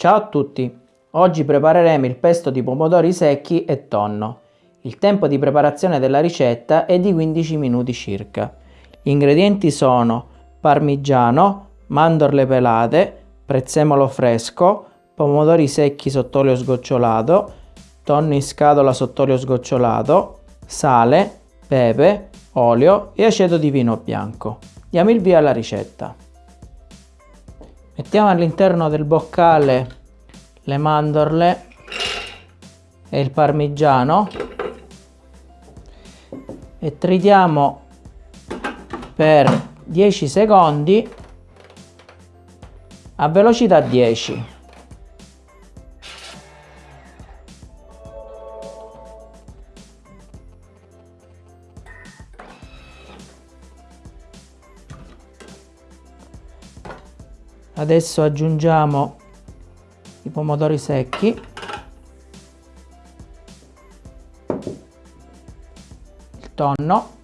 Ciao a tutti! Oggi prepareremo il pesto di pomodori secchi e tonno. Il tempo di preparazione della ricetta è di 15 minuti circa. Gli ingredienti sono parmigiano, mandorle pelate, prezzemolo fresco, pomodori secchi sott'olio sgocciolato, tonno in scatola sott'olio sgocciolato, sale, pepe, olio e aceto di vino bianco. Diamo il via alla ricetta. Mettiamo all'interno del boccale le mandorle e il parmigiano e tritiamo per 10 secondi a velocità 10. adesso aggiungiamo i pomodori secchi. Il tonno.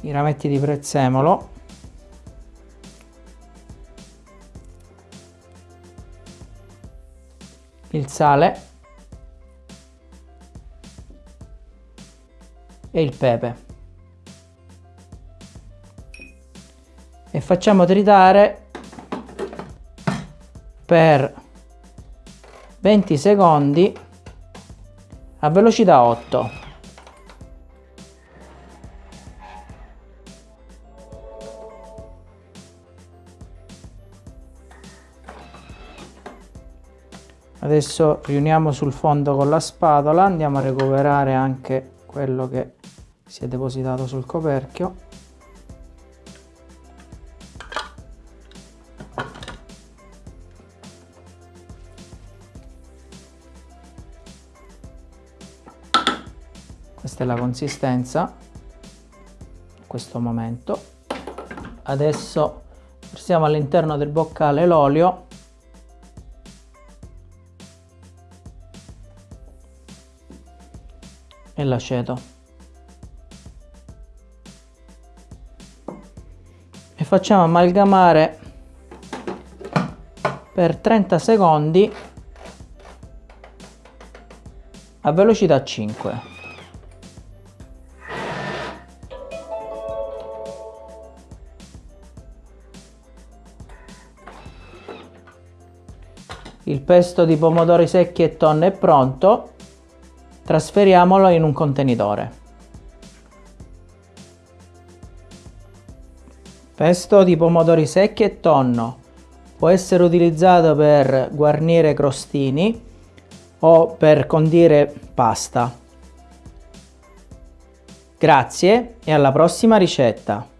I rametti di prezzemolo. Il sale. E il pepe e facciamo tritare per 20 secondi a velocità 8 adesso riuniamo sul fondo con la spatola andiamo a recuperare anche quello che si è depositato sul coperchio questa è la consistenza. In questo momento. Adesso versiamo all'interno del boccale l'olio. E l'aceto. E facciamo amalgamare per 30 secondi a velocità 5 Il pesto di pomodori secchi e tonno è pronto, trasferiamolo in un contenitore. Pesto di pomodori secchi e tonno può essere utilizzato per guarnire crostini o per condire pasta. Grazie e alla prossima ricetta!